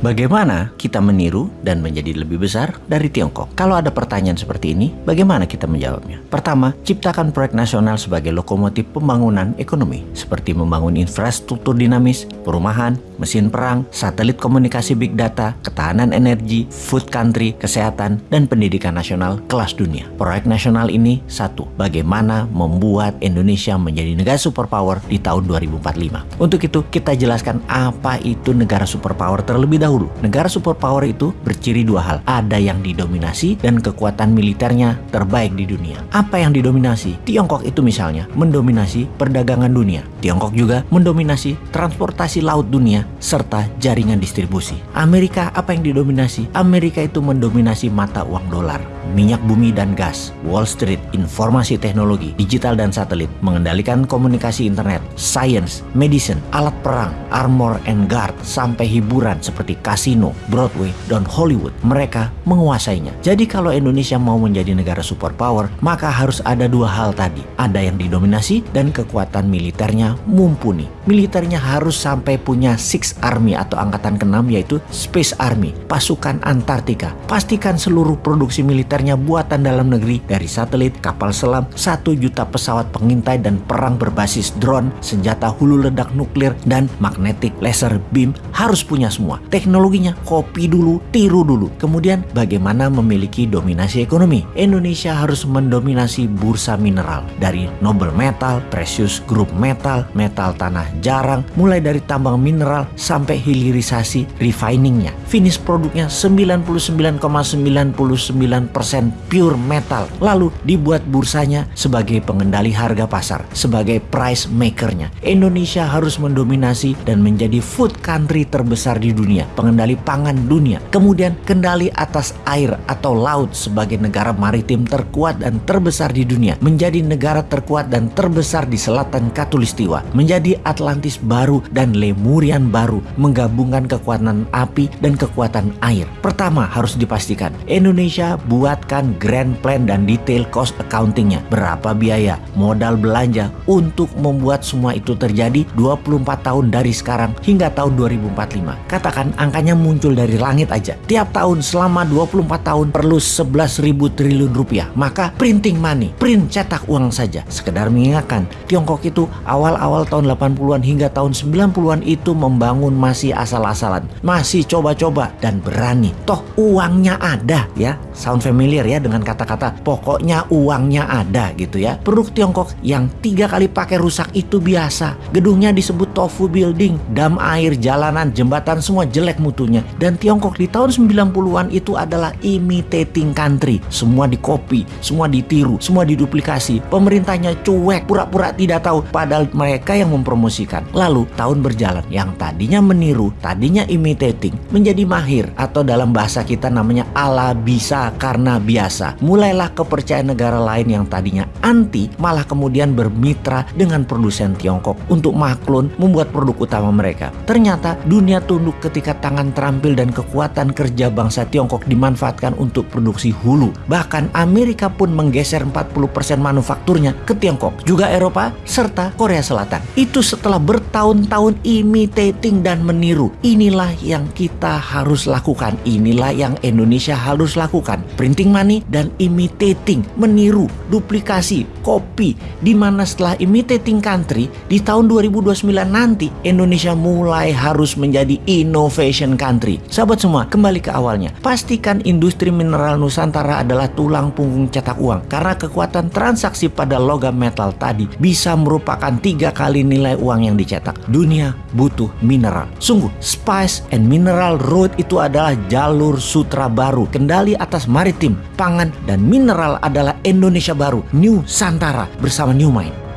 Bagaimana kita meniru dan menjadi lebih besar dari Tiongkok? Kalau ada pertanyaan seperti ini, bagaimana kita menjawabnya? Pertama, ciptakan proyek nasional sebagai lokomotif pembangunan ekonomi, seperti membangun infrastruktur dinamis, perumahan, mesin perang, satelit komunikasi big data, ketahanan energi, food country, kesehatan, dan pendidikan nasional kelas dunia. Proyek nasional ini satu, bagaimana membuat Indonesia menjadi negara superpower di tahun 2045. Untuk itu, kita jelaskan apa itu negara superpower terlebih dahulu dahulu, negara superpower itu berciri dua hal. Ada yang didominasi dan kekuatan militernya terbaik di dunia. Apa yang didominasi? Tiongkok itu misalnya mendominasi perdagangan dunia. Tiongkok juga mendominasi transportasi laut dunia serta jaringan distribusi. Amerika apa yang didominasi? Amerika itu mendominasi mata uang dolar minyak bumi dan gas, Wall Street, informasi teknologi, digital dan satelit, mengendalikan komunikasi internet, science, medicine, alat perang, armor and guard, sampai hiburan seperti kasino, Broadway, dan Hollywood. Mereka menguasainya. Jadi kalau Indonesia mau menjadi negara superpower, maka harus ada dua hal tadi. Ada yang didominasi dan kekuatan militernya mumpuni. Militernya harus sampai punya Six Army atau angkatan keenam yaitu Space Army, pasukan Antartika. Pastikan seluruh produksi militer sebenarnya buatan dalam negeri dari satelit, kapal selam, satu juta pesawat pengintai dan perang berbasis drone, senjata hulu ledak nuklir, dan magnetic laser beam harus punya semua. Teknologinya kopi dulu, tiru dulu. Kemudian bagaimana memiliki dominasi ekonomi? Indonesia harus mendominasi bursa mineral dari noble metal, precious group metal, metal tanah jarang, mulai dari tambang mineral sampai hilirisasi refiningnya. Finish produknya 99,99% pure metal lalu dibuat bursanya sebagai pengendali harga pasar sebagai price makernya Indonesia harus mendominasi dan menjadi food country terbesar di dunia pengendali pangan dunia kemudian kendali atas air atau laut sebagai negara maritim terkuat dan terbesar di dunia menjadi negara terkuat dan terbesar di selatan katulistiwa menjadi Atlantis baru dan Lemurian baru menggabungkan kekuatan api dan kekuatan air pertama harus dipastikan Indonesia buat buatkan grand plan dan detail cost accountingnya. Berapa biaya, modal belanja untuk membuat semua itu terjadi 24 tahun dari sekarang hingga tahun 2045. Katakan angkanya muncul dari langit aja. Tiap tahun selama 24 tahun perlu 11 ribu triliun rupiah. Maka printing money, print cetak uang saja. Sekedar mengingatkan, Tiongkok itu awal-awal tahun 80-an hingga tahun 90-an itu membangun masih asal-asalan. Masih coba-coba dan berani. Toh uangnya ada ya. Sound familiar ya dengan kata-kata pokoknya uangnya ada gitu ya. Produk Tiongkok yang tiga kali pakai rusak itu biasa. Gedungnya disebut tofu building, dam air, jalanan, jembatan semua jelek mutunya. Dan Tiongkok di tahun 90-an itu adalah imitating country. Semua dikopi, semua ditiru, semua diduplikasi. Pemerintahnya cuek, pura-pura tidak tahu padahal mereka yang mempromosikan. Lalu tahun berjalan yang tadinya meniru, tadinya imitating menjadi mahir atau dalam bahasa kita namanya ala bisa karena biasa. Mulailah kepercayaan negara lain yang tadinya anti malah kemudian bermitra dengan produsen Tiongkok untuk maklun membuat produk utama mereka. Ternyata dunia tunduk ketika tangan terampil dan kekuatan kerja bangsa Tiongkok dimanfaatkan untuk produksi hulu. Bahkan Amerika pun menggeser 40% manufakturnya ke Tiongkok, juga Eropa serta Korea Selatan. Itu setelah bertahun-tahun imitating dan meniru. Inilah yang kita harus lakukan. Inilah yang Indonesia harus lakukan. Printing money dan imitating, meniru, duplikasi, copy. Di mana setelah imitating country, di tahun 2029 nanti Indonesia mulai harus menjadi innovation country. Sahabat semua, kembali ke awalnya. Pastikan industri mineral Nusantara adalah tulang punggung cetak uang. Karena kekuatan transaksi pada logam metal tadi bisa merupakan tiga kali nilai uang yang dicetak. Dunia butuh mineral. Sungguh, Spice and Mineral Road itu adalah jalur sutra baru. Kendali atas maritim, pangan, dan mineral adalah Indonesia baru, New Santara bersama New Mind.